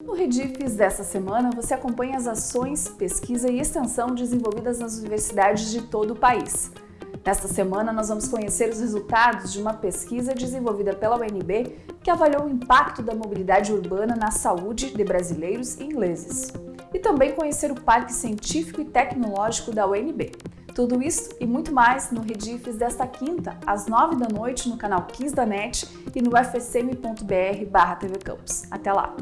No Redifes dessa semana, você acompanha as ações, pesquisa e extensão desenvolvidas nas universidades de todo o país. Nesta semana, nós vamos conhecer os resultados de uma pesquisa desenvolvida pela UNB que avaliou o impacto da mobilidade urbana na saúde de brasileiros e ingleses. E também conhecer o Parque Científico e Tecnológico da UNB. Tudo isso e muito mais no Redifes desta quinta, às nove da noite, no canal 15 da NET e no fsm.br barra Até lá!